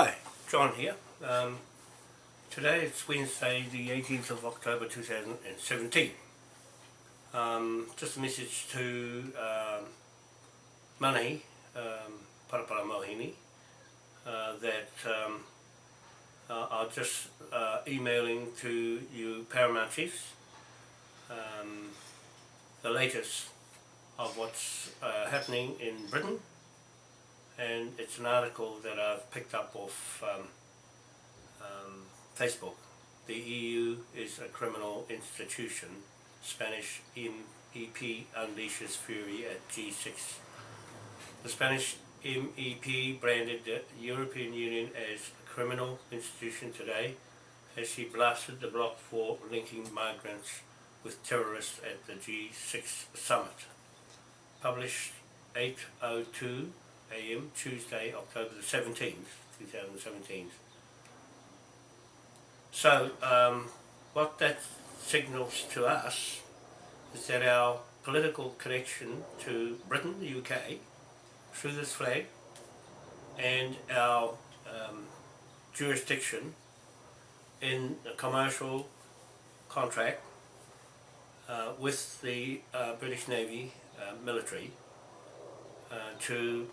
Hi, John here. Um, today it's Wednesday the 18th of October 2017. Um, just a message to um, Manahi, um, Parapara Mohini, uh, that um, uh, are just uh, emailing to you Paramount Chiefs um, the latest of what's uh, happening in Britain and it's an article that I've picked up off um, um, Facebook. The EU is a criminal institution. Spanish MEP unleashes fury at G6. The Spanish MEP branded the European Union as a criminal institution today as she blasted the bloc for linking migrants with terrorists at the G6 summit. Published 802 a.m. Tuesday, October the 17th, 2017. So, um, what that signals to us is that our political connection to Britain, the UK, through this flag, and our um, jurisdiction in a commercial contract uh, with the uh, British Navy uh, military uh, to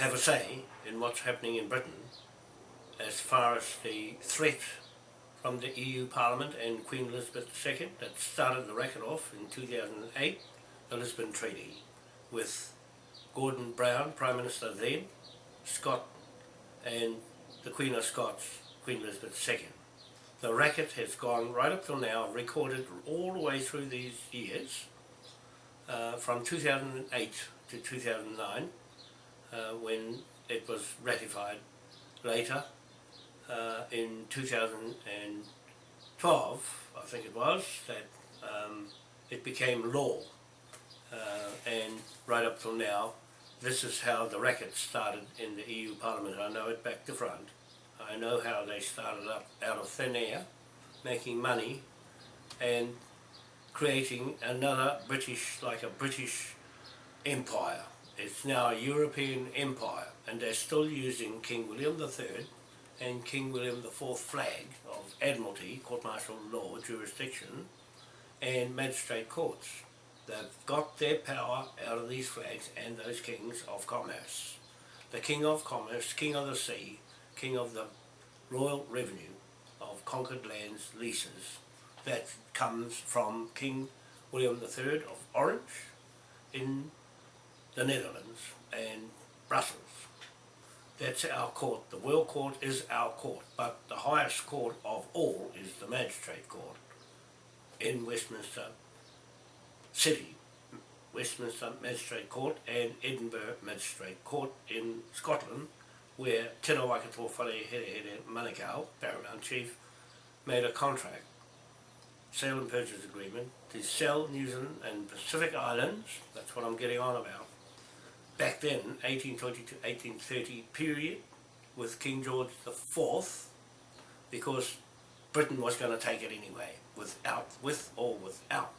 have a say in what's happening in Britain as far as the threat from the EU Parliament and Queen Elizabeth II that started the racket off in 2008, the Lisbon Treaty, with Gordon Brown, Prime Minister then, Scott and the Queen of Scots, Queen Elizabeth II. The racket has gone right up till now, recorded all the way through these years, uh, from 2008 to 2009, uh, when it was ratified later uh, in 2012, I think it was, that um, it became law. Uh, and right up till now, this is how the racket started in the EU Parliament. I know it back to front. I know how they started up out of thin air, making money and creating another British, like a British empire. It's now a European empire and they're still using King William III and King William IV flag of Admiralty, court martial law, jurisdiction and magistrate courts. They've got their power out of these flags and those kings of commerce. The king of commerce, king of the sea, king of the royal revenue of conquered lands leases that comes from King William III of Orange in the Netherlands and Brussels. That's our court. The World Court is our court, but the highest court of all is the Magistrate Court in Westminster City, Westminster Magistrate Court and Edinburgh Magistrate Court in Scotland, where Tino Waikato Whare Here Here Manukau, Paramount Chief, made a contract, sale and purchase agreement, to sell New Zealand and Pacific Islands, that's what I'm getting on about, back then, 1820 to 1830 period, with King George IV, because Britain was going to take it anyway, without, with or without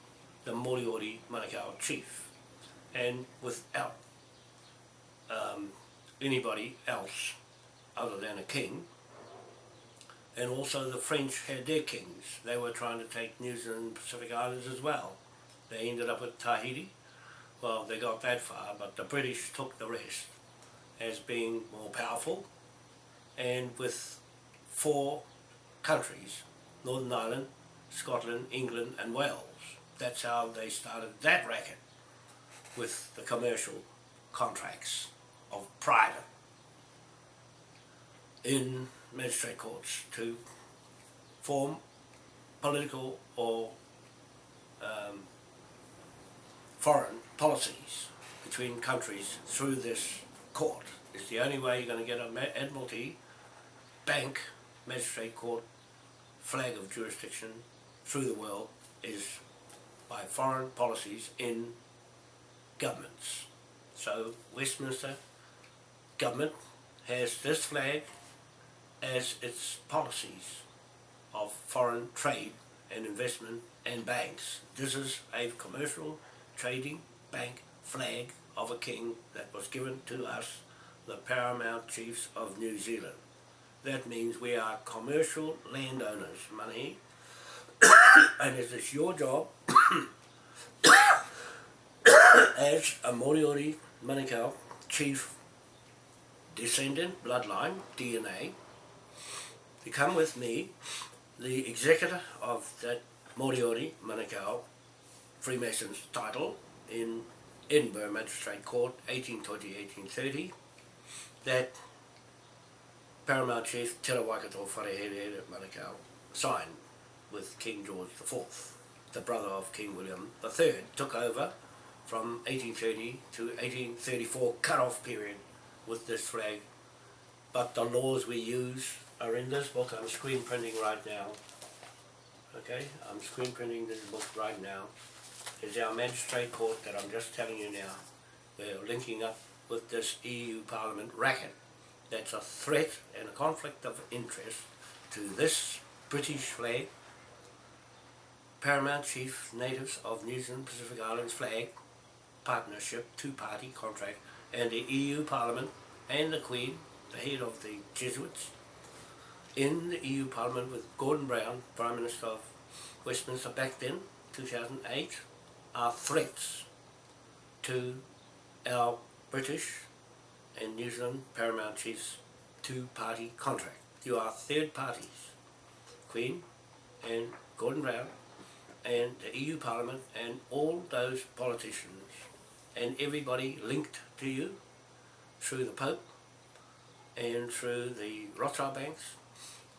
the Moriori Manukau chief, and without um, anybody else other than a king. And also the French had their kings. They were trying to take New Zealand and Pacific Islands as well. They ended up at Tahiti, well, they got that far, but the British took the rest as being more powerful and with four countries, Northern Ireland, Scotland, England and Wales. That's how they started that racket with the commercial contracts of private in magistrate courts to form political or um, foreign policies between countries through this court. It's the only way you're going to get an Admiralty, bank, magistrate court, flag of jurisdiction through the world is by foreign policies in governments. So Westminster government has this flag as its policies of foreign trade and investment and banks. This is a commercial trading bank flag of a king that was given to us the paramount chiefs of New Zealand. That means we are commercial landowners, money, and it is your job as a Moriori Manukau chief descendant, bloodline, DNA, to come with me, the executor of that Moriori Manukau Freemasons title in Edinburgh Magistrate Court 1820-1830 that Paramount Chief Te Waikato Wharehere Manukau signed with King George IV, the brother of King William III, took over from 1830 to 1834 cut-off period with this flag. But the laws we use are in this book. I'm screen printing right now. Okay, I'm screen printing this book right now. It's our magistrate court that I'm just telling you now. We're linking up with this EU Parliament racket. That's a threat and a conflict of interest to this British flag, Paramount Chief Natives of New Zealand Pacific Islands flag, partnership, two-party contract, and the EU Parliament and the Queen, the head of the Jesuits, in the EU Parliament with Gordon Brown, Prime Minister of Westminster back then, 2008, are threats to our British and New Zealand Paramount Chiefs two-party contract. You are third parties, Queen and Gordon Brown and the EU Parliament and all those politicians and everybody linked to you through the Pope and through the Rothschild banks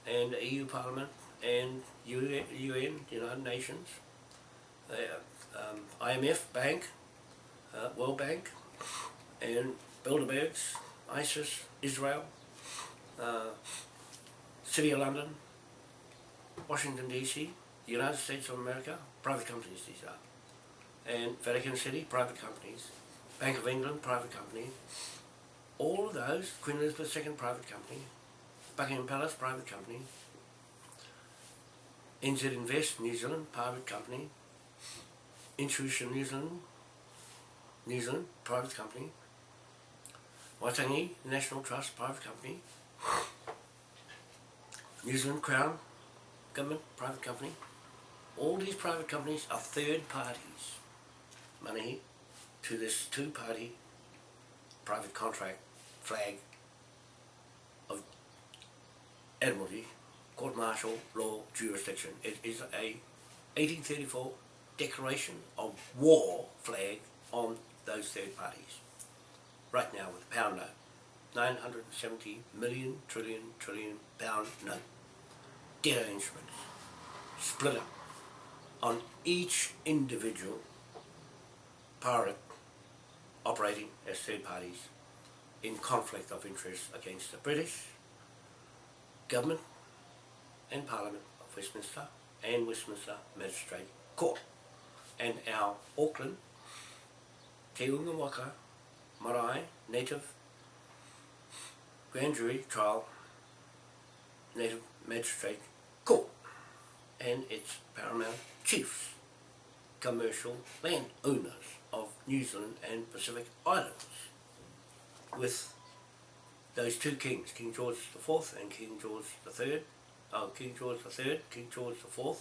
and the EU Parliament and UN, UN United Nations, uh, um, IMF Bank, uh, World Bank, and Bilderbergs, ISIS, Israel, uh, City of London, Washington DC, United States of America, private companies these are and Vatican City, private companies, Bank of England, private company, all of those, Queen Elizabeth II, private company, Buckingham Palace, private company, NZ Invest, New Zealand, private company, Intuition New Zealand, New Zealand, private company, Waitangi National Trust, private company, New Zealand Crown, government, private company. All these private companies are third parties money to this two-party private contract flag of Admiralty Court Martial Law Jurisdiction. It is a 1834 declaration of war flag on those third parties. Right now with a pound note. 970 million trillion trillion pound note. Debt instruments. Split up on each individual pirate operating as third parties in conflict of interest against the British government and Parliament of Westminster and Westminster Magistrate Court and our Auckland Te Unga Waka Marae Native Grand Jury Trial Native Magistrate Court and its paramount chiefs, commercial landowners of New Zealand and Pacific Islands with those two kings, King George IV and King George III, oh, King George III, King George IV,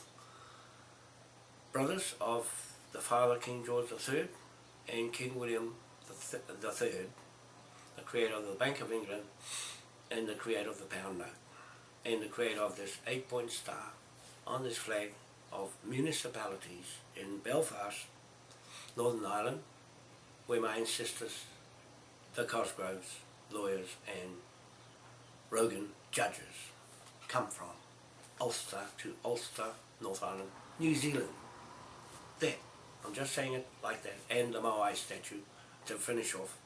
brothers of the father King George III and King William III, the creator of the Bank of England and the creator of the pound note and the creator of this eight-point star on this flag of municipalities in Belfast Northern Ireland, where my ancestors, the Cosgroves, lawyers and Rogan judges come from. Ulster to Ulster, North Island, New Zealand. I'm just saying it like that. And the Moai statue to finish off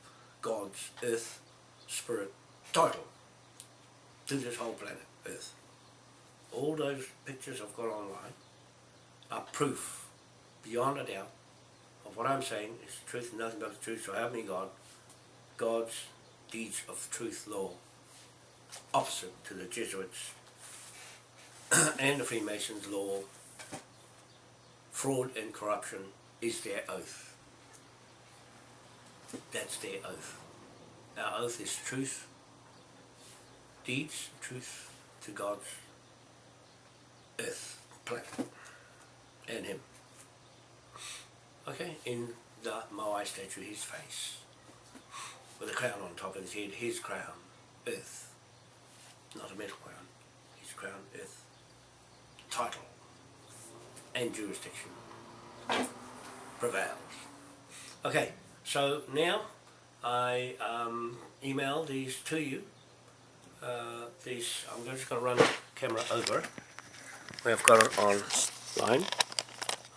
God's earth, spirit, title to this whole planet, Earth. All those pictures I've got online are proof, beyond a doubt, of what I'm saying is truth and nothing but the truth, so help me God. God's deeds of truth law, opposite to the Jesuits and the Freemasons law, fraud and corruption is their oath. That's their oath. our oath is truth, deeds, truth to God's earth, planet, and Him. Okay, in the Moai statue, his face, with a crown on top of his head, his crown, earth, not a metal crown, his crown, earth, title, and jurisdiction prevails. Okay, so now I um, email these to you. Uh, these I'm just going to run the camera over. We've got it online.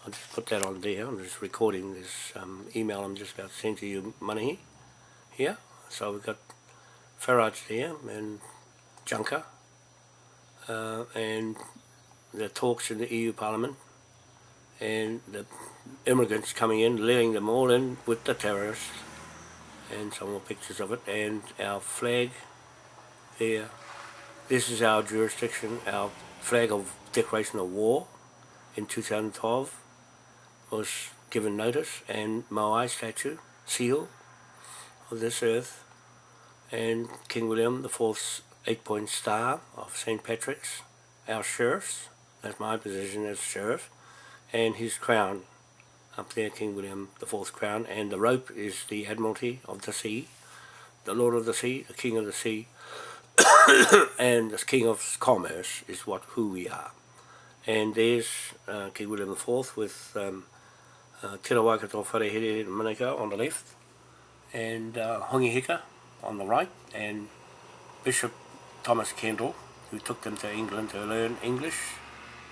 I'll just put that on there. I'm just recording this um, email I'm just about to send to you, money here. So we've got Farage there and Juncker uh, and the talks in the EU Parliament and the immigrants coming in, letting them all in with the terrorists and some more pictures of it and our flag there. This is our jurisdiction, our flag of declaration of war in 2012 was given notice and Moai statue, seal of this earth and King William the Fourth's eight point star of St. Patrick's, our sheriffs, that's my position as sheriff, and his crown up there, King William the Fourth crown, and the rope is the Admiralty of the Sea, the Lord of the Sea, the King of the Sea, and the King of Commerce is what who we are. And there's uh, King William the Fourth with um, uh, Te Waikato Wharehere Manuka on the left, and uh, Hongi Hika on the right, and Bishop Thomas Kendall, who took them to England to learn English,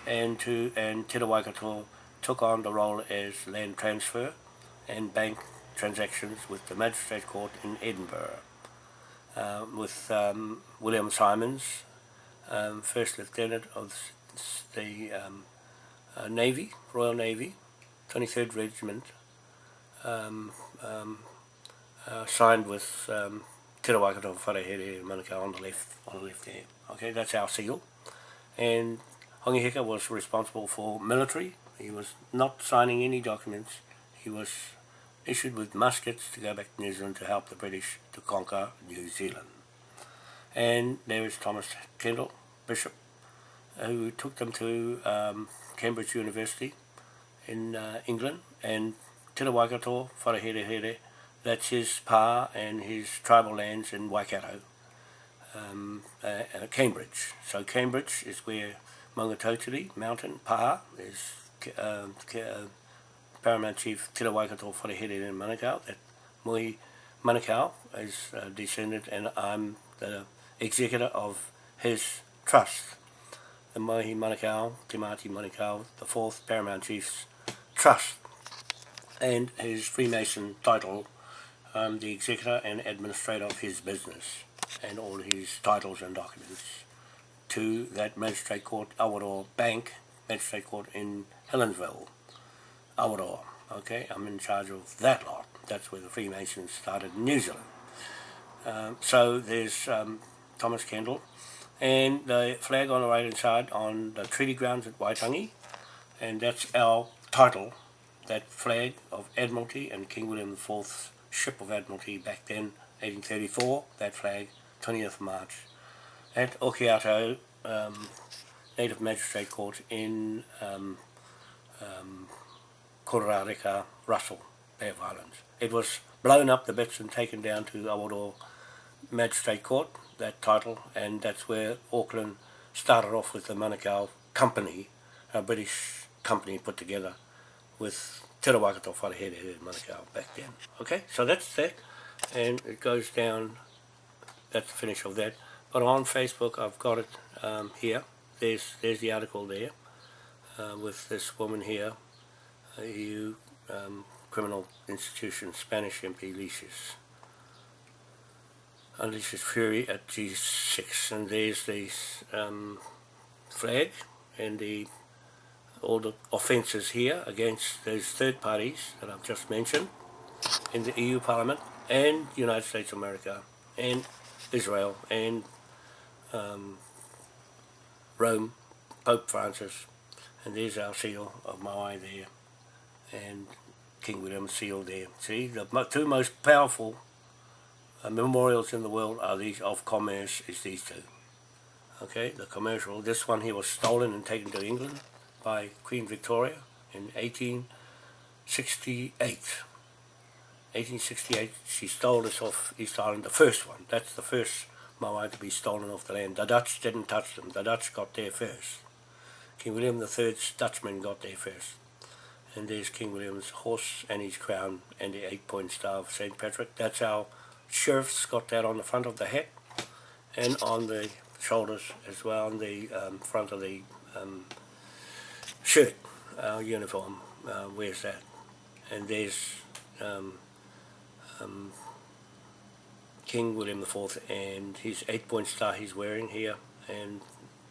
and to and Te Waikato took on the role as land transfer and bank transactions with the Magistrate Court in Edinburgh, uh, with um, William Simons, um, First Lieutenant of the um, uh, Navy, Royal Navy, 23rd Regiment, um, um, uh, signed with um, Te Waikato Wharehere Manukau on the left, on the left there. Okay, that's our seal. And Hongi Hika was responsible for military. He was not signing any documents. He was issued with muskets to go back to New Zealand to help the British to conquer New Zealand. And there is Thomas Kendall, Bishop, who took them to um, Cambridge University in uh, England and Te Waikato, Wharehere, that's his pa and his tribal lands in Waikato, um, uh, Cambridge. So Cambridge is where Maungatautari Mountain, Paha, is uh, uh, Paramount Chief Te Waikato Wharehere in Manukau. That Mui Manukau is uh, descended and I'm the executor of his trust. The Mohi Manukau, Te Māti Manukau, the fourth Paramount Chief's trust. And his Freemason title, um, the executor and administrator of his business and all his titles and documents to that magistrate court, Awaroa Bank, magistrate court in Helensville, Awaroa. Okay, I'm in charge of that lot. That's where the Freemasons started in New Zealand. Um, so there's um, Thomas Kendall, and the flag on the right hand side on the treaty grounds at Waitangi, and that's our title, that flag of Admiralty and King William IV's ship of Admiralty back then, 1834, that flag, 20th March at Okiato um, Native Magistrate Court in um, um, Kororareka, Russell, Bay of Islands. It was blown up the bits and taken down to Awaro Magistrate Court, that title, and that's where Auckland started off with the Manukau Company, a British company put together with Te Waikato Wharehere in Manukau back then. Okay, so that's that, and it goes down, that's the finish of that. But on Facebook, I've got it um, here. There's there's the article there uh, with this woman here, uh, EU um, criminal institution, Spanish MP leashes. Unleashes fury at G6, and there's the um, flag and the all the offences here against those third parties that I've just mentioned in the EU Parliament and United States of America and Israel and um, Rome, Pope Francis, and there's our seal of Moai there, and King William's seal there. See, the two most powerful uh, memorials in the world are these of commerce is these two. Okay, the commercial. This one here was stolen and taken to England by Queen Victoria in 1868. 1868, she stole this off East Island, the first one. That's the first Moai to be stolen off the land. The Dutch didn't touch them. The Dutch got there first. King William III's Dutchman got there first. And there's King William's horse and his crown and the eight-point star of St. Patrick. That's our sheriff's got that on the front of the hat and on the shoulders as well, on the um, front of the um, shirt, our uniform, uh, wears that. And there's um, um, King William IV and his eight-point star he's wearing here, and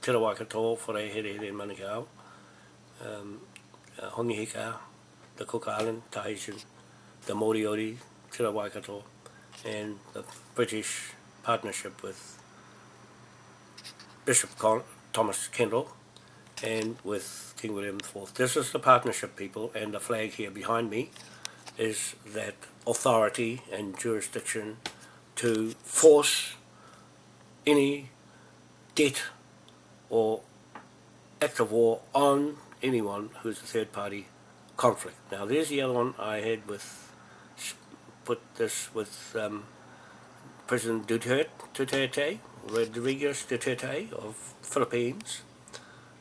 Te Rawakato for a here here in Manukau, um, uh, the Cook Island, Tahitian, the Moriori, Te Rawakato, and the British partnership with Bishop Con Thomas Kendall and with King William IV. This is the partnership people and the flag here behind me is that authority and jurisdiction to force any debt or act of war on anyone who's a third party conflict. Now there's the other one I had with, put this with um, President Duterte, Rodriguez Duterte of Philippines,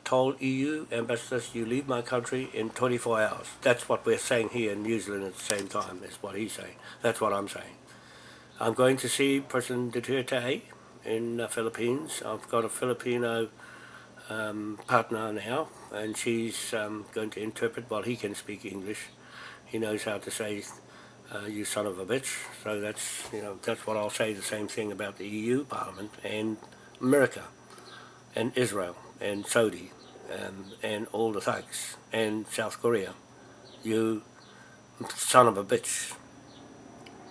told EU ambassadors, you leave my country in 24 hours. That's what we're saying here in New Zealand at the same time, is what he's saying. That's what I'm saying. I'm going to see President Duterte in the Philippines. I've got a Filipino um, partner now, and she's um, going to interpret while he can speak English. He knows how to say, uh, you son of a bitch. So that's, you know, that's what I'll say the same thing about the EU Parliament and America and Israel and Saudi um, and all the thugs and South Korea. You son of a bitch,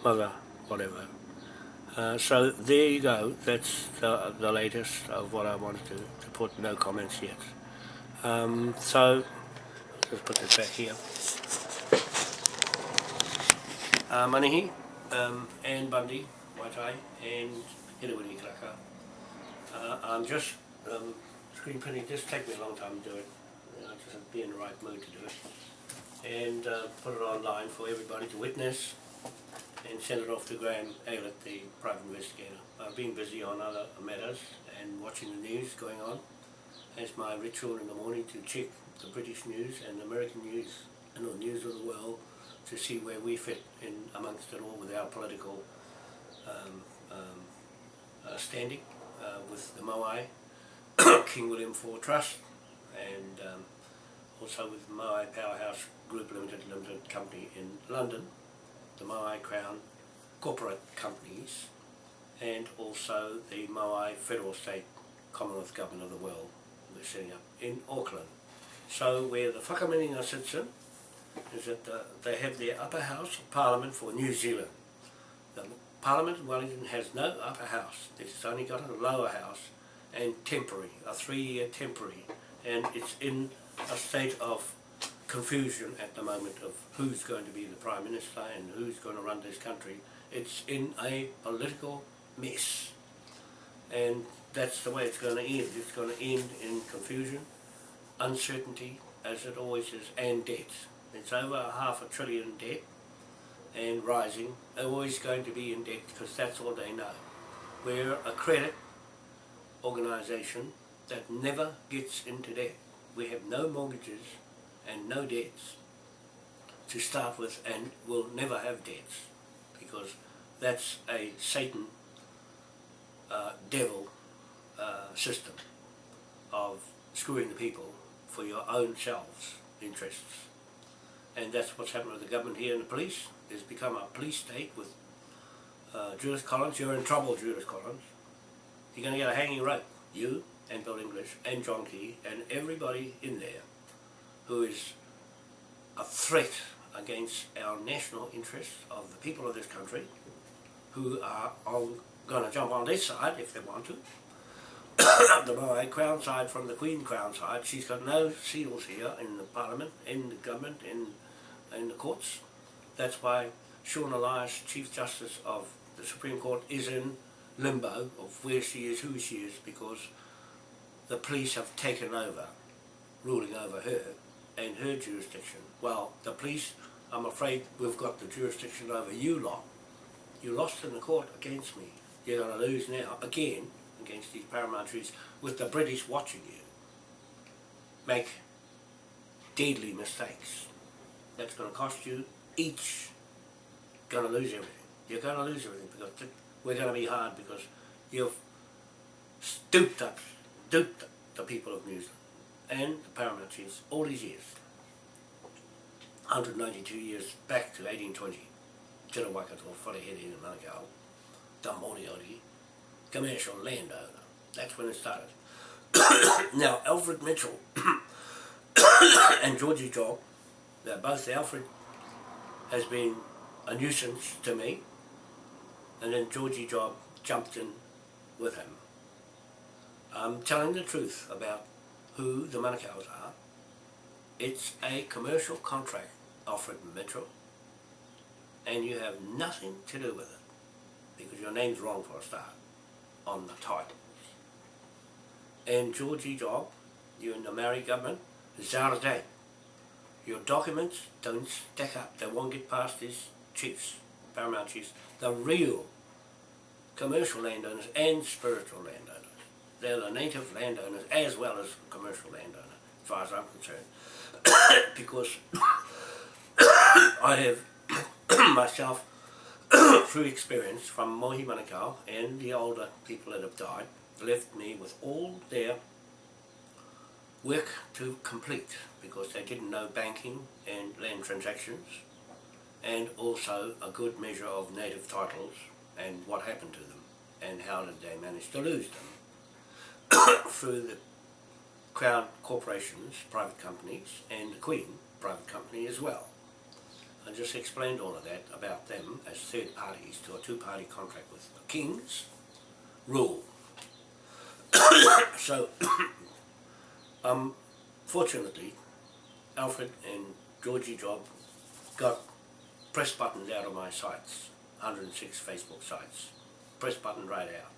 mother, whatever. Uh, so there you go, that's the, the latest of what I wanted to, to put, no comments yet. Um, so, let's put this back here. Uh, Manihi, um, Bundy, Waitai, and Hirewini Kraka. Uh, I'm just um, screen printing, this take me a long time to do it. You know, just be in the right mood to do it. And uh, put it online for everybody to witness and send it off to Graham Aylett, the private investigator. I've been busy on other matters and watching the news going on. It's my ritual in the morning to check the British news and the American news and the news of the world to see where we fit in amongst it all with our political um, um, uh, standing uh, with the Moai, King William IV Trust and um, also with Moai Powerhouse Group Limited Limited Company in London the Moai Crown corporate companies and also the Moai Federal State Commonwealth Government of the World we're setting up in Auckland. So where the Whakaminenga sits in is that the, they have their upper house of parliament for New Zealand. The parliament in Wellington has no upper house, it's only got a lower house and temporary, a three-year temporary and it's in a state of confusion at the moment of who's going to be the Prime Minister and who's going to run this country. It's in a political mess. And that's the way it's going to end. It's going to end in confusion, uncertainty, as it always is, and debt. It's over half a trillion debt and rising. They're always going to be in debt because that's all they know. We're a credit organisation that never gets into debt. We have no mortgages and no debts to start with and will never have debts because that's a Satan uh, devil uh, system of screwing the people for your own selves interests. And that's what's happened with the government here and the police. It's become a police state with uh, Judith Collins, you're in trouble Judith Collins you're going to get a hanging rope you and Bill English and John Key and everybody in there who is a threat against our national interests of the people of this country who are going to jump on this side if they want to. the Moai Crown side from the Queen Crown side. She's got no seals here in the Parliament, in the government, in, in the courts. That's why Sian Elias, Chief Justice of the Supreme Court is in limbo of where she is, who she is, because the police have taken over, ruling over her and her jurisdiction. Well, the police, I'm afraid we've got the jurisdiction over you lot. You lost in the court against me. You're going to lose now, again, against these paramilitaries, with the British watching you make deadly mistakes. That's going to cost you each, going to lose everything. You're going to lose everything because we're going to be hard because you've stooped up, duped the people of New Zealand and the paramilitaries all these years. 192 years back to 1820. Te Rawakato, Wharehere in Manukau, the Moriori, commercial landowner. That's when it started. now, Alfred Mitchell and Georgie Job, they're both Alfred has been a nuisance to me, and then Georgie Job jumped in with him. I'm telling the truth about who the Manukau's are. It's a commercial contract offered Mitchell, and you have nothing to do with it, because your name's wrong for a start, on the title. And Georgie Job, you're in the Maori government, date. Your documents don't stack up. They won't get past these chiefs, paramount chiefs, the real commercial landowners and spiritual landowners. They're the native landowners as well as commercial landowners, as far as I'm concerned. because I have myself, through experience from Mohi Manukau and the older people that have died, left me with all their work to complete because they didn't know banking and land transactions and also a good measure of native titles and what happened to them and how did they manage to lose them through the Crown corporations, private companies and the Queen private company as well. I just explained all of that about them as third parties to a two-party contract with the King's rule. so um, fortunately, Alfred and Georgie Job got press buttons out of my sites, 106 Facebook sites, press button right out.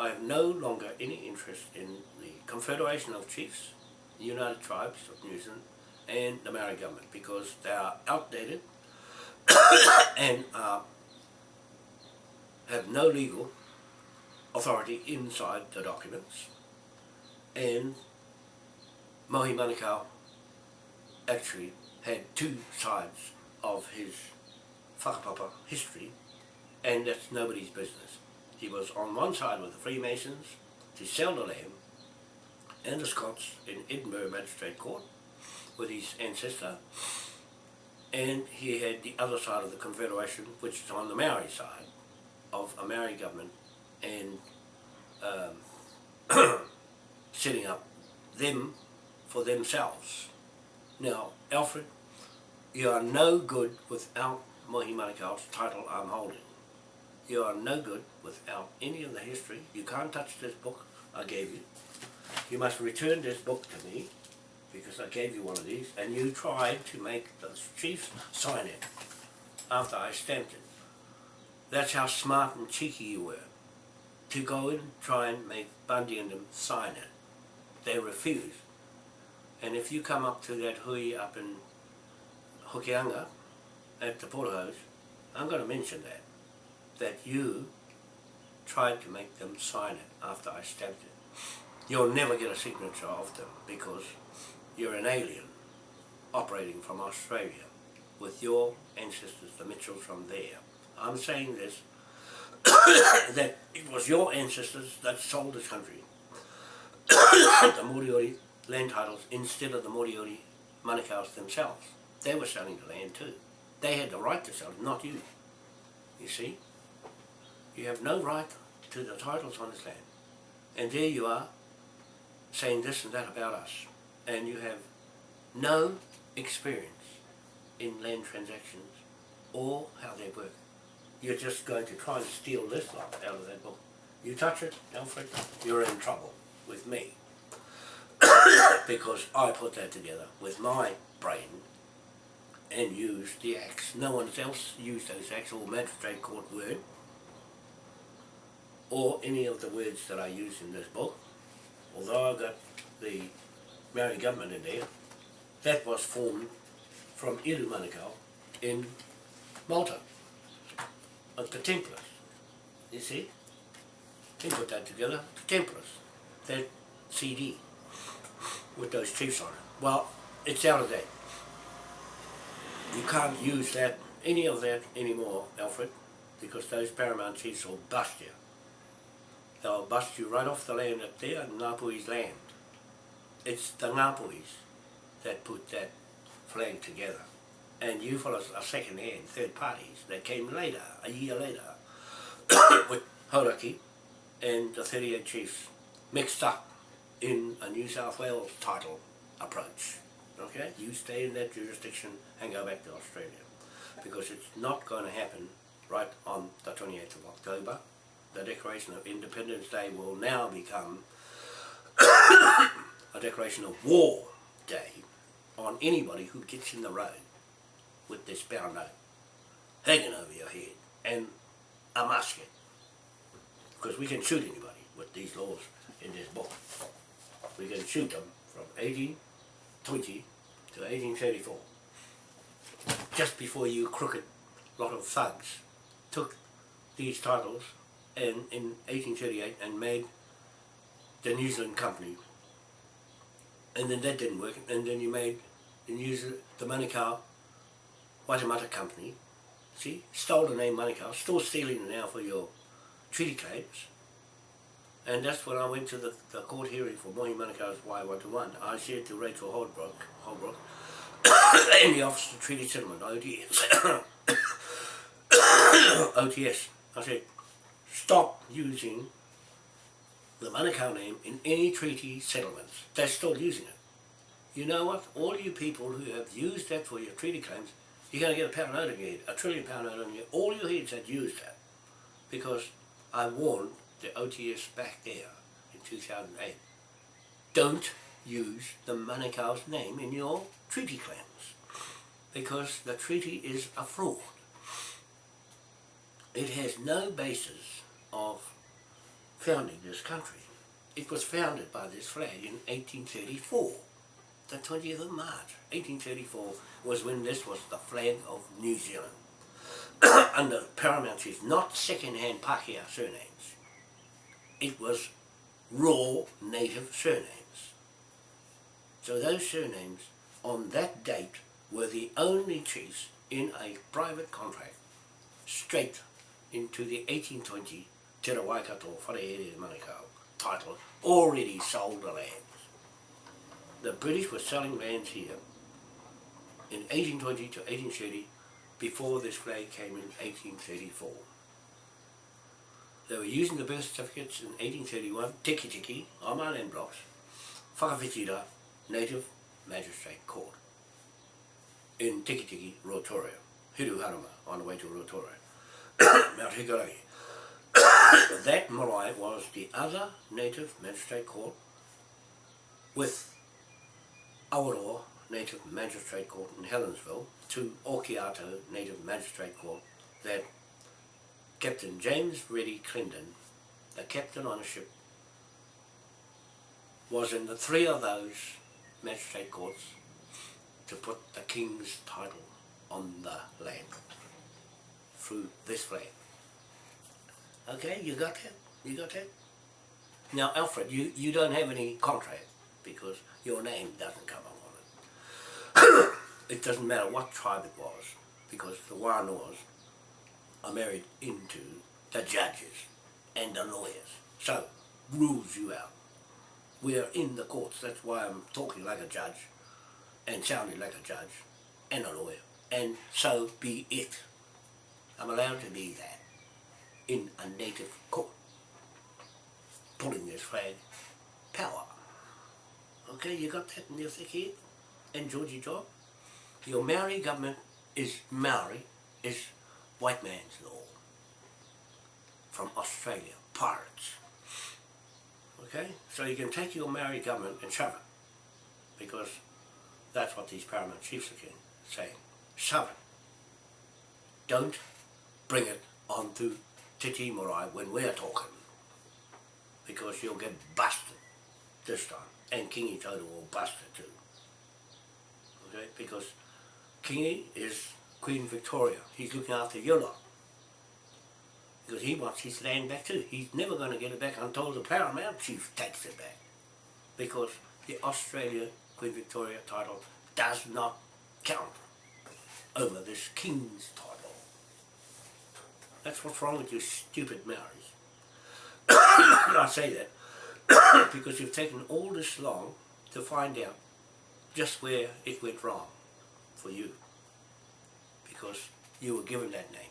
I have no longer any interest in the Confederation of Chiefs, the United Tribes of New Zealand, and the Maori government because they are outdated and uh, have no legal authority inside the documents and Mohi Manukau actually had two sides of his whakapapa history and that's nobody's business. He was on one side with the Freemasons to sell the land and the Scots in Edinburgh Magistrate Court with his ancestor and he had the other side of the Confederation which is on the Maori side of a Maori government and um, setting up them for themselves. Now, Alfred, you are no good without Mohi Manukau's title I'm holding. You are no good without any of the history. You can't touch this book I gave you. You must return this book to me because I gave you one of these and you tried to make the chiefs sign it after I stamped it. That's how smart and cheeky you were to go and try and make Bundy and them sign it. They refused. And if you come up to that hui up in Hokianga at the porterhouse, I'm going to mention that, that you tried to make them sign it after I stamped it. You'll never get a signature of them because you're an alien operating from Australia with your ancestors, the Mitchells from there. I'm saying this, that it was your ancestors that sold this country. the Moriori land titles instead of the Moriori Manukau's themselves. They were selling the land too. They had the right to sell it, not you. You see? You have no right to the titles on this land. And there you are, saying this and that about us. And you have no experience in land transactions or how they work. You're just going to try and steal this lot out of that book. You touch it, Alfred, you're in trouble with me. because I put that together with my brain and used the acts. No one else used those acts or magistrate court word or any of the words that I use in this book, although I've got the Maori government in there, that was formed from Iru Manukau in Malta, of the Templars. You see? They put that together, the Templars, that CD with those chiefs on it. Well, it's out of date. You can't use that, any of that anymore, Alfred, because those paramount chiefs will bust you. They'll bust you right off the land up there, Ngapuhi's land. It's the Ngapuhis that put that flag together. And you fellas are second hand, third parties that came later, a year later, with Hauraki and the 38 chiefs mixed up in a New South Wales title approach. Okay? You stay in that jurisdiction and go back to Australia. Because it's not going to happen right on the 28th of October. The Declaration of Independence Day will now become a declaration of war day on anybody who gets in the road with this bound note hanging over your head and a musket. Because we can shoot anybody with these laws in this book. We can shoot them from 1820 to 1834. Just before you crooked lot of thugs took these titles in 1838 and made the New Zealand Company. And then that didn't work, and then you made the New Zealand, the Manukau Waitemata Company. See, stole the name Manukau, still stealing it now for your treaty claims. And that's when I went to the, the court hearing for Mohi Manukau's Wai 121. I said to Rachel Holbrook, Holbrook in the Office of Treaty Settlement, ODS, OTS, I said, stop using the Manukau name in any treaty settlements. They're still using it. You know what? All you people who have used that for your treaty claims, you're going to get a pound note head, a trillion pound note on your All your heads had used that. Because I warned the OTS back there in 2008. Don't use the Manukau's name in your treaty claims. Because the treaty is a fraud. It has no basis of founding this country. It was founded by this flag in 1834. The 20th of March, 1834 was when this was the flag of New Zealand. Under paramount chief, not second-hand Pākehā surnames. It was raw native surnames. So those surnames on that date were the only chiefs in a private contract straight into the 1820 Te Waikato Wharehere Manukau title already sold the lands. The British were selling lands here in 1820 to 1830 before this flag came in 1834. They were using the birth certificates in 1831, Tiki Tiki, on land blocks, Whakawhitira, Native Magistrate Court in Tiki Tiki, Rotorua, Hiru Harama, on the way to Rotorua. That marae was the other native magistrate court with Awaroa Native Magistrate Court in Helensville to Okiato Native Magistrate Court that Captain James Reddy Clendon, the captain on a ship, was in the three of those magistrate courts to put the King's title on the land through this flag. Okay, you got that? You got that? Now, Alfred, you, you don't have any contract because your name doesn't come up on it. it doesn't matter what tribe it was because the Wānoas are married into the judges and the lawyers. So, rules you out. We are in the courts, that's why I'm talking like a judge and sounding like a judge and a lawyer. And so be it. I'm allowed to be that in a native court, pulling this flag, power. Okay, you got that in head? And Georgie Job? Your Maori government is Maori, is white man's law. From Australia, pirates. Okay, so you can take your Maori government and shove it. Because that's what these paramount chiefs are saying. Shove it. Don't bring it on onto Te Timorai when we're talking. because you'll get busted this time. And Kingy Toto will bust it too. Okay, because Kingy is Queen Victoria. He's looking after your lot. Because he wants his land back too. He's never going to get it back until the Paramount Chief takes it back. Because the Australia Queen Victoria title does not count over this King's title. That's what's wrong with you stupid Maoris. I say that because you've taken all this long to find out just where it went wrong for you. Because you were given that name.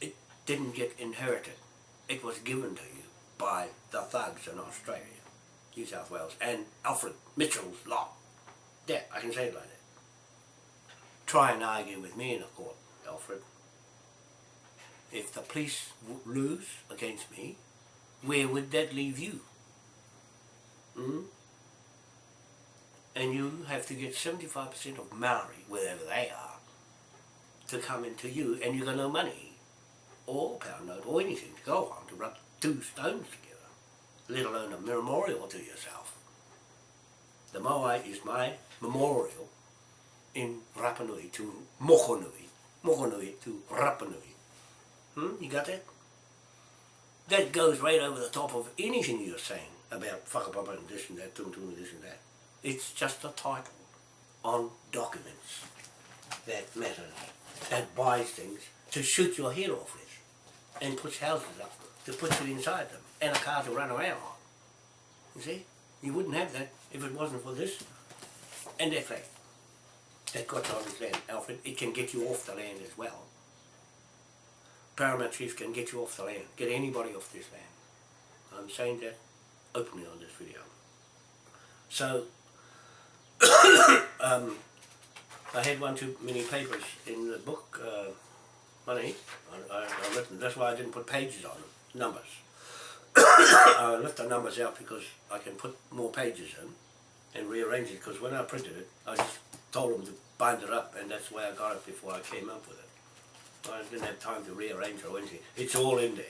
It didn't get inherited. It was given to you by the thugs in Australia, New South Wales, and Alfred Mitchell's lot. Yeah, I can say it like that. Try and argue with me in a court, Alfred. If the police lose against me, where would that leave you? Hmm? And you have to get 75% of Maori, wherever they are, to come into you, and you got no money, or pound note, or anything to go on to rub two stones together, let alone a memorial to yourself. The Moai is my memorial in Rapanui to Mokonui, Mokonui to Rapanui. Hmm? You got that? That goes right over the top of anything you're saying about whakapapa and this and that, tum tum this and that. It's just a title on documents that matters, that buys things to shoot your head off with and puts houses up to put you inside them and a car to run around on. You see? You wouldn't have that if it wasn't for this and that fact. That got his land, Alfred. It can get you off the land as well. Paramount Chief can get you off the land, get anybody off this land. I'm saying that openly on this video. So, um, I had one too many papers in the book, uh, money, I, I, I written, that's why I didn't put pages on them, numbers. I left the numbers out because I can put more pages in and rearrange it, because when I printed it, I just told them to bind it up and that's way I got it before I came up with it. I didn't have time to rearrange or anything. It's all in there.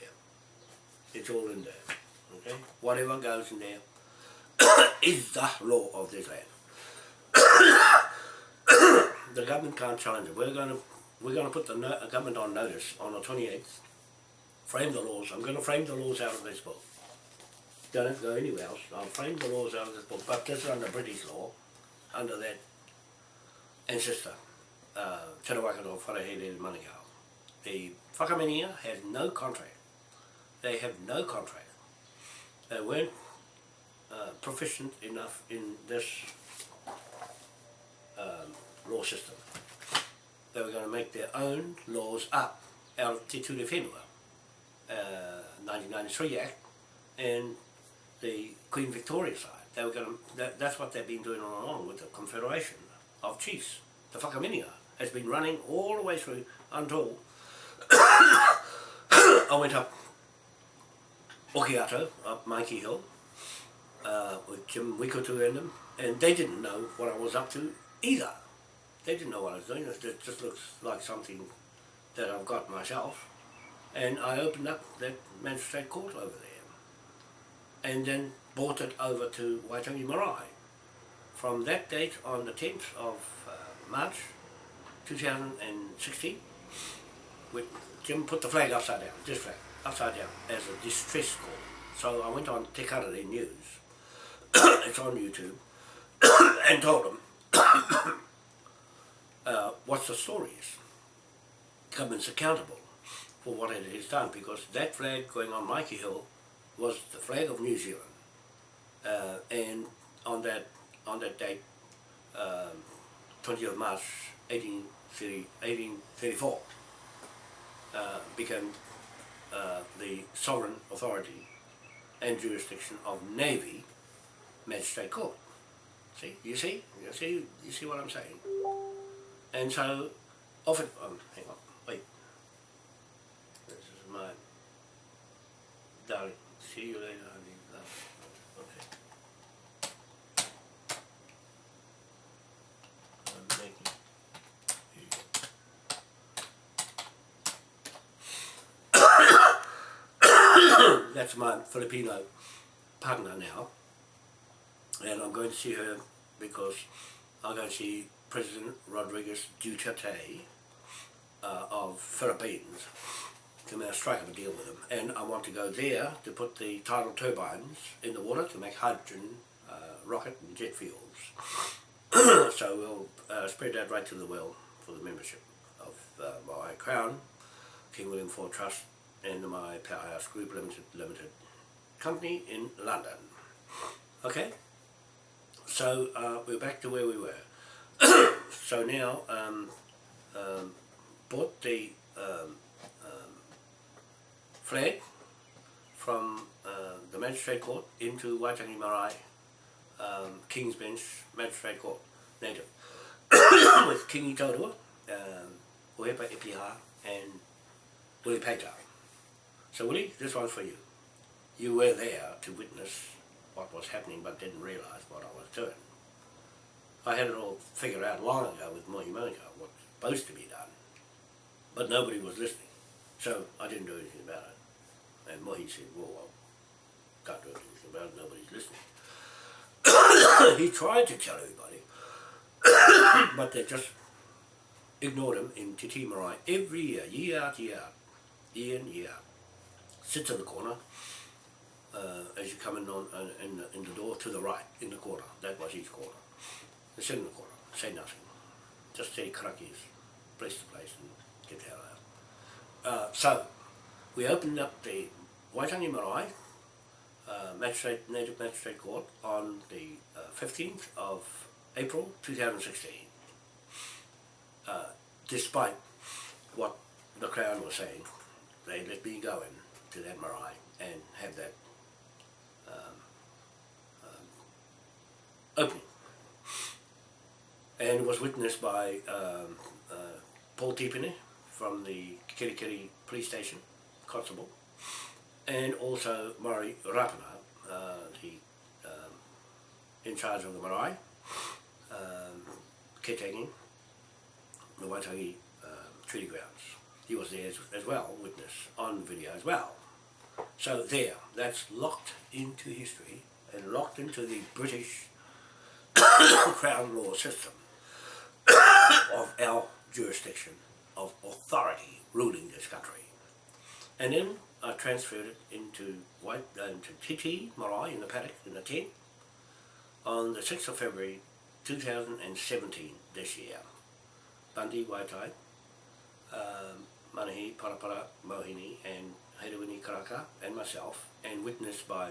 It's all in there. Okay? Whatever goes in there is the law of this land. the government can't challenge it. We're going to we're going to put the no government on notice on the 28th. Frame the laws. I'm going to frame the laws out of this book. Don't have to go anywhere else. I'll frame the laws out of this book. But this is under British law, under that ancestor, uh, Te Rawakato Wharehere Manukau. The Whakaminenga has no contract. They have no contract. They weren't uh, proficient enough in this um, law system. They were going to make their own laws up out of Te Ture Whenua, uh, 1993 Act, and the Queen Victoria side. They were going to, that, that's what they've been doing all along with the Confederation of Chiefs. The Whakaminenga has been running all the way through until I went up Okiato, up Maiki Hill, uh, with Jim Wikotu in them, and they didn't know what I was up to either. They didn't know what I was doing, it just looks like something that I've got myself. And I opened up that magistrate court over there, and then brought it over to Waitangi Marae. From that date on the 10th of uh, March 2016, Jim put the flag upside down, this flag, upside down, as a distress call. So I went on Te Karere News, it's on YouTube, and told them uh, what the story is. Government's accountable for what it has done because that flag going on Maiki Hill was the flag of New Zealand. Uh, and on that on that date, um, 20th of March 1830, 1834, uh, became uh, the sovereign authority and jurisdiction of Navy Magistrate Court. See, you see, you see, you see what I'm saying. And so, often, um, hang on, wait. This is my darling. See you later, honey. Love. Okay. I'm making. Here you go. That's my Filipino partner now. And I'm going to see her because I'm going to see President Rodriguez Duterte uh, of Philippines to now strike up a deal with him. And I want to go there to put the tidal turbines in the water to make hydrogen, uh, rocket and jet fuels. so we'll uh, spread that right to the well for the membership of uh, my Crown, King William IV Trust and my Powerhouse Group Limited, Limited Company in London. Okay, so uh, we're back to where we were. so now um, um, bought the um, um, flag from uh, the Magistrate Court into Waitangi Marae um, King's Bench Magistrate Court, native, with Kingi Taurua, um, Uepa Ipiha and Willie Peter. So Willie, this one's for you. You were there to witness what was happening but didn't realise what I was doing. I had it all figured out long ago with Mohi Monica, was supposed to be done, but nobody was listening, so I didn't do anything about it. And Mohi said, well, I can't do anything about it, nobody's listening. he tried to tell everybody, but they just ignored him in Te Tii Marae every year, year after year, year in, year out. Sits in the corner uh, as you come in, on, uh, in, the, in the door to the right, in the corner. That was his corner. They sit in the corner, say nothing. Just say karakis, place to place and get the hell out. Uh, so, we opened up the Waitangi Marae uh, Magistrate, Native Magistrate Court on the uh, 15th of April 2016. Uh, despite what the Crown was saying, they let me go in to that marae and have that um, um. And was witnessed by um, uh, Paul Tipene from the Kerikeri Police Station, Constable, and also Murray Rapana, uh, the um, in charge of the marae, um, the Waitangi uh, treaty grounds. He was there as, as well, witness on video as well. So there, that's locked into history and locked into the British Crown law system of our jurisdiction of authority ruling this country. And then I transferred it into White uh, into Te Tii Marae in the paddock in the tent on the 6th of February 2017 this year. Bundy Waitai, um, Manahi, Parapara, Mohini and Heirawini Karaka and myself and witnessed by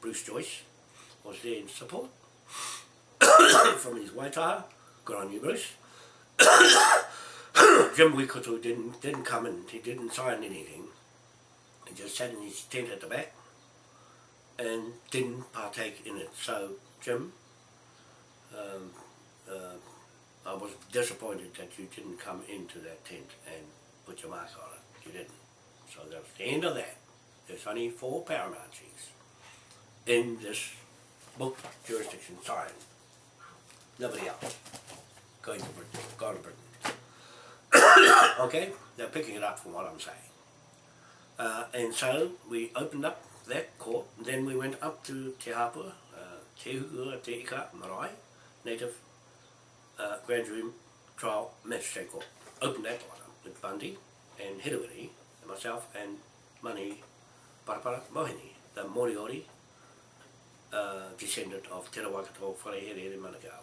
Bruce Joyce was there in support from his Waitaha, good on you Bruce. Jim Wikoto didn't, didn't come and he didn't sign anything He just sat in his tent at the back and didn't partake in it. So, Jim, um, uh, I was disappointed that you didn't come into that tent and put your mark on it. You didn't. So that's the end of that. There's only four paramount in this book jurisdiction signed. Nobody else. Going to Britain. Going to Britain. okay? They're picking it up from what I'm saying. Uh, and so we opened up that court, and then we went up to Te Hapua, uh, Te Hukua Te Ika Marae, Native uh, Grand Jury Trial Magistrate Court. Opened that one up with Bundy and Hirawiri, myself and Mani Parapara Mohini, the Moriori uh, descendant of Te Rawakato Wharehere Manukau.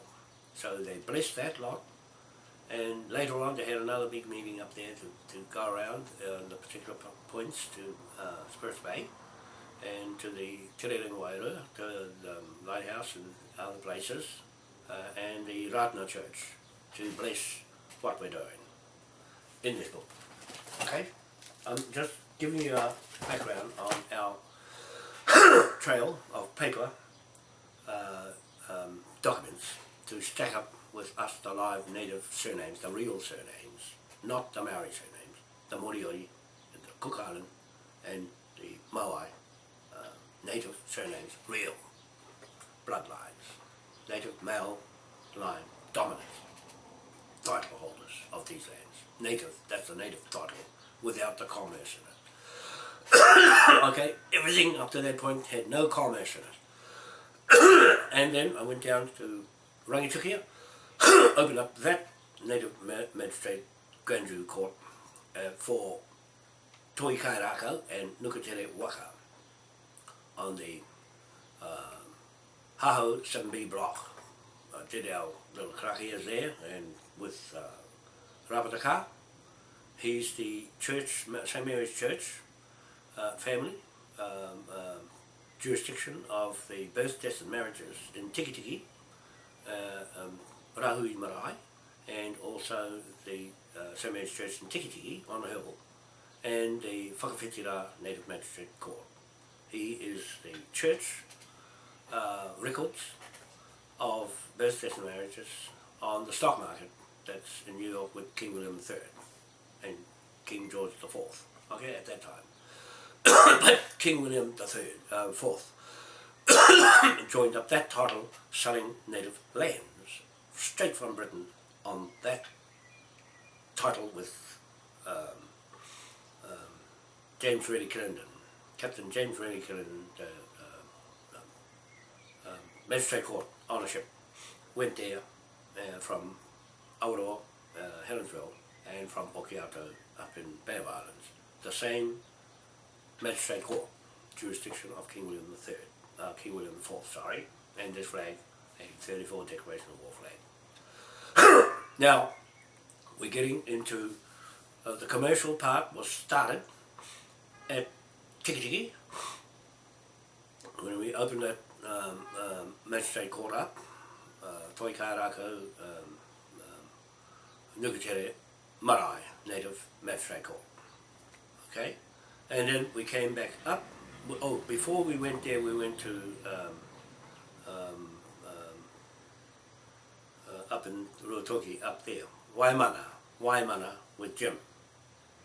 So they blessed that lot and later on they had another big meeting up there to, to go around uh, the particular points to uh, Spirits Bay and to the Te Rerenga to the um, lighthouse and other places uh, and the Ratana Church to bless what we're doing in this book. Okay? I'm just giving you a background on our trail of paper uh, um, documents to stack up with us the live native surnames, the real surnames, not the Maori surnames, the Moriori, the Cook Island, and the Moai uh, native surnames, real bloodlines, native male line dominant title holders of these lands. Native, that's the native title, without the commerce okay, everything up to that point had no commerce in it. and then I went down to Rangitukia, opened up that native ma magistrate grand jury court uh, for Toi Kairako and Nukatere Waka on the uh, Haho 7B block. I did our little karakias there and with uh, Rapataka. He's the church, St Mary's Church uh, family, um, um, jurisdiction of the birth, deaths and marriages in Tikitiki, uh, um, Marae, and also the uh, St Mary's Church in Tikitiki on the hill, and the Whakawhitira Native Magistrate Court. He is the church uh, records of birth, deaths and marriages on the stock market that's in New York with King William III and King George IV, okay, at that time. but King William III, uh, IV, joined up that title selling native lands straight from Britain on that title with um, um, James Reilly Clarendon, Captain James Reilly Clarendon, uh, uh, Magistrate Court ownership, went there uh, from Awaroa, uh, Helensville, and from Okiato up in Bay Islands. The same magistrate court, jurisdiction of King William III, uh, King William IV, sorry, and this flag, a 34 Declaration of War flag. now, we're getting into uh, the commercial part was started at Tikitiki when we opened that um, um, magistrate court up, uh, Toi Kairako, um, um, Nukatere Marae Native Court. Okay? And then we came back up. Oh, before we went there, we went to um, um, um, uh, up in Ruatoki, up there, Waimana, Waimana with Jim,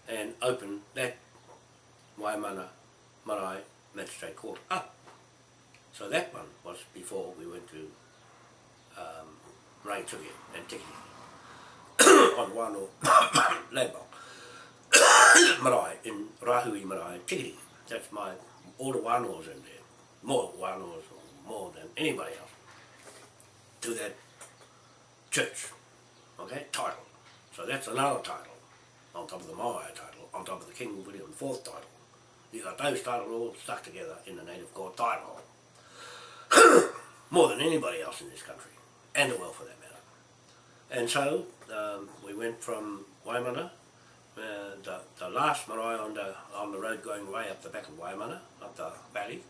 and opened that Waimana Marae Magistrate Court up. So that one was before we went to um, Rangitukia and Tiki on one Wano Landmark. marae, in Rahui Marae, Tikiti. That's my, all the Wanoas in there. More Wanoas, more than anybody else. To that church, okay, title. So that's another title, on top of the Maui title, on top of the King William IV title. You got those titles all stuck together in the native court title. more than anybody else in this country, and the world for that. And so, um, we went from Waimana uh, the, the last marae on the, on the road going way up the back of Waimana, up the valley.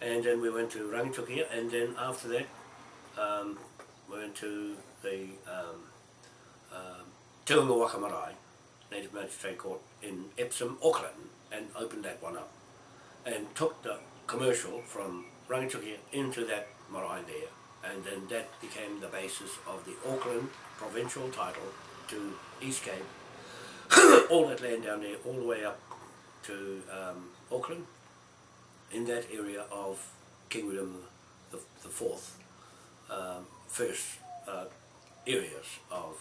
And then we went to Rangitukia and then after that um, we went to the um, um, Te Unga Waka Marae, Native Magistrate Court in Epsom, Auckland and opened that one up. And took the commercial from Rangitukia into that marae there and then that became the basis of the Auckland provincial title to East Cape all that land down there, all the way up to um, Auckland, in that area of King William the, the Fourth, um, first uh, areas of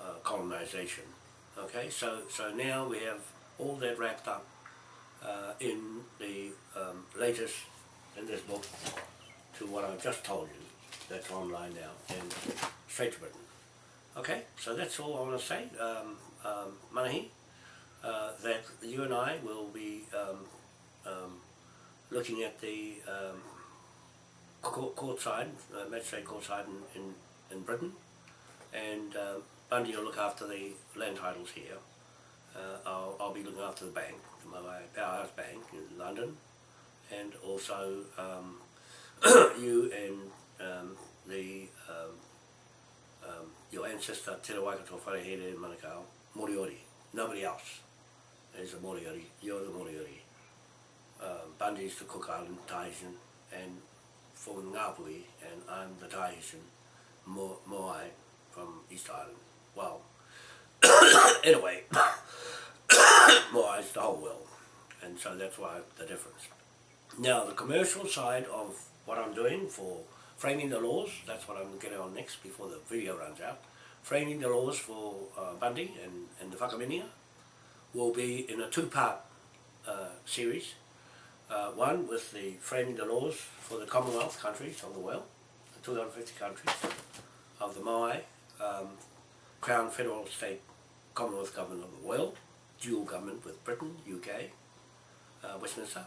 uh, colonisation. Okay, so so now we have all that wrapped up uh, in the um, latest in this book to what I've just told you. That's online now and straight to Britain. Okay, so that's all I want to say. Um, um, Manahi, uh, that you and I will be um, um, looking at the um, court, court side, uh, magistrate court side in, in, in Britain, and uh, Bundy will look after the land titles here. Uh, I'll, I'll be looking after the bank, my Powerhouse Bank in London, and also um, you and the your ancestor Te Waikato Wharehere in Manukau, Moriori, nobody else is a Moriori, you're the Moriori. Uh, Bundy's the Cook Island Tahitian and for Ngāpuhi and I'm the Tahitian Mo Moai from East Island. Well, anyway, Moai's the whole world and so that's why the difference. Now the commercial side of what I'm doing for framing the laws, that's what I'm getting on next before the video runs out, framing the laws for uh, Bundy and, and the Whakaminenga will be in a two-part uh, series. Uh, one with the framing the laws for the Commonwealth countries of the world, the 250 countries of the Maui, um, Crown Federal State Commonwealth Government of the world, dual government with Britain, UK, uh, Westminster,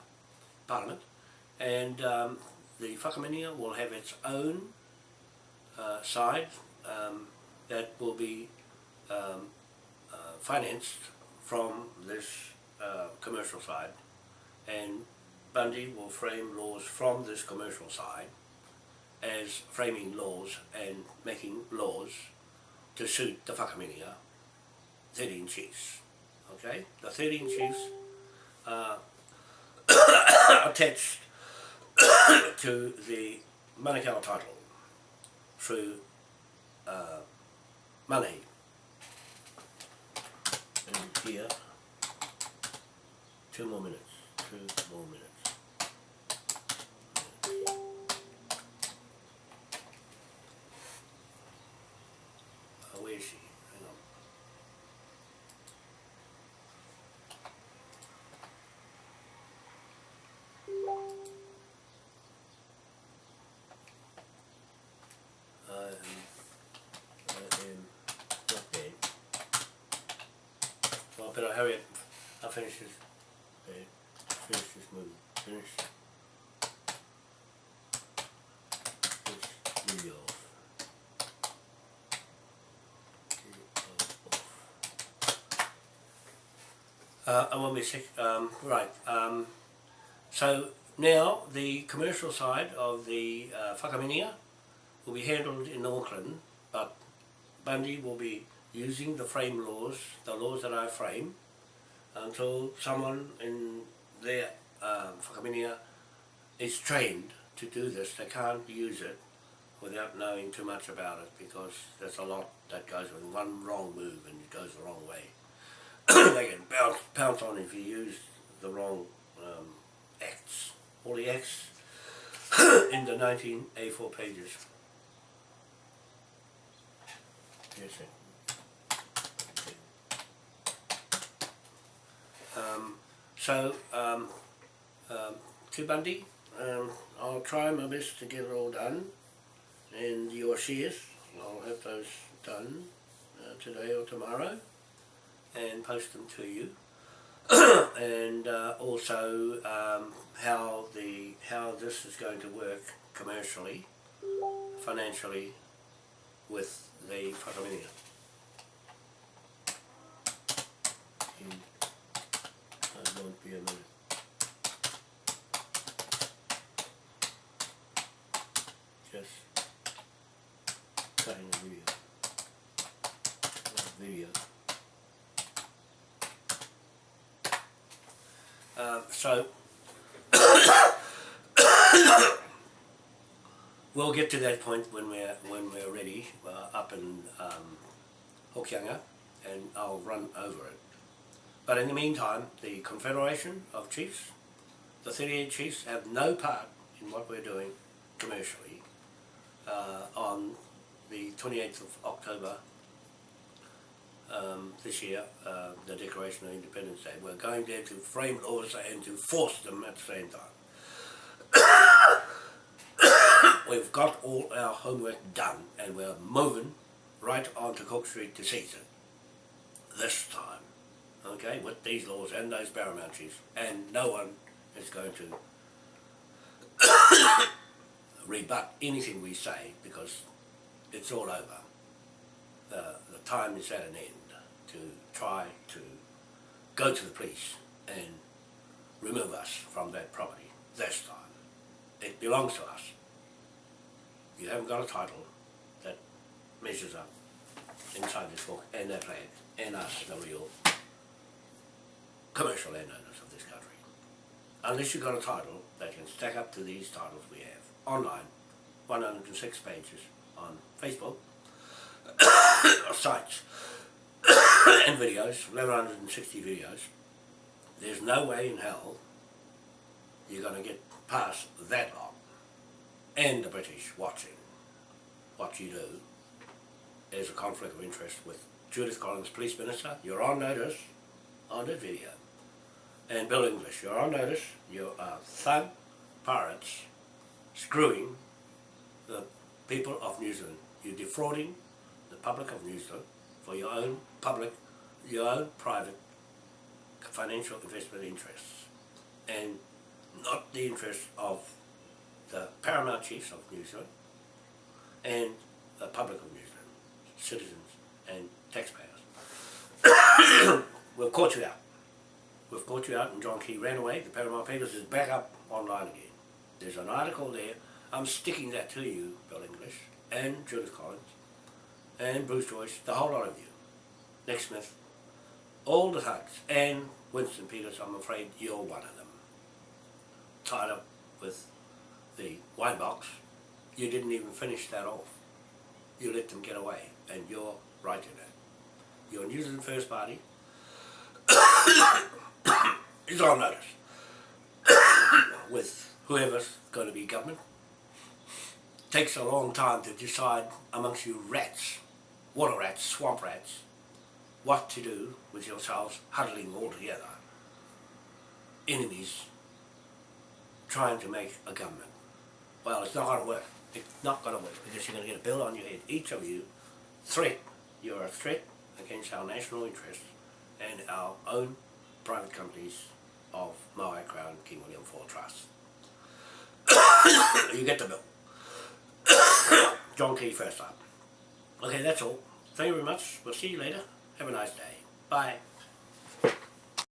Parliament, and um, the Whakaminenga will have its own uh, side um, that will be um, uh, financed from this uh, commercial side and Bundy will frame laws from this commercial side as framing laws and making laws to suit the Whakaminenga 13 chiefs. Okay, the 13 chiefs are attached to the Manukau title through uh, money. And here, two more minutes, two more minutes. Uh, where is she? Hang on. I am, I am not there. Well, I better hurry up. I'll finish this. Okay. Finish this movie. Finish. This video off. Uh, I won't be sick. Um, right. Um, so now the commercial side of the uh, Whakaminenga will be handled in Auckland, but Bundy will be using the frame laws, the laws that I frame, until someone in their um, is trained to do this. They can't use it without knowing too much about it because there's a lot that goes with one wrong move and it goes the wrong way. they can bounce, pounce on if you use the wrong um, acts. All the acts in the 19 A4 pages. Yes. Um, so, um, um, um, I'll try my best to get it all done. And your shares, I'll have those done uh, today or tomorrow and post them to you. and uh, also um, how the how this is going to work commercially, financially, with the Whakaminenga. In, I won't be a minute. Just cutting the video. Video. Um, so we'll get to that point when we're when we're ready uh, up in um, Hokianga, and I'll run over it. But in the meantime, the Confederation of Chiefs, the 38 chiefs, have no part in what we're doing commercially uh, on the 28th of October um, this year, uh, the Declaration of Independence Day. We're going there to frame laws and to force them at the same time. We've got all our homework done and we're moving right onto Cook Street to it. This time, okay, with these laws and those paramount and no one is going to rebut anything we say because it's all over. The, the time is at an end to try to go to the police and remove us from that property this time. It belongs to us. You haven't got a title that measures up inside this book and that flag and us, the real commercial landowners of this country. Unless you've got a title that can stack up to these titles we have online, 106 pages on Facebook, sites, and videos, 1160 videos, there's no way in hell you're going to get past that lot and the British watching what you do is a conflict of interest with Judith Collins, Police Minister. You're on notice on the video. And Bill English, you're on notice. You are thug pirates screwing the people of New Zealand. You're defrauding the public of New Zealand for your own public, your own private financial investment interests and not the interests of the paramount chiefs of New Zealand and the public of New Zealand, citizens and taxpayers. we'll caught you out. We've caught you out and John Key ran away. The Paramount Papers is back up online again. There's an article there. I'm sticking that to you, Bill English, and Judith Collins, and Bruce Joyce, the whole lot of you. Nick Smith, all the thugs, and Winston Peters, I'm afraid you're one of them. Tied up with the wine box, you didn't even finish that off. You let them get away, and you're right in that. Your New Zealand First Party is on notice with whoever's going to be government. Takes a long time to decide amongst you rats, water rats, swamp rats, what to do with yourselves huddling all together. Enemies trying to make a government. Well, it's not going to work. It's not going to work because you're going to get a bill on your head. Each of you, threat. You're a threat against our national interests and our own private companies of Maui Crown King William IV Trust. you get the bill. John Key first up. Okay, that's all. Thank you very much. We'll see you later. Have a nice day. Bye.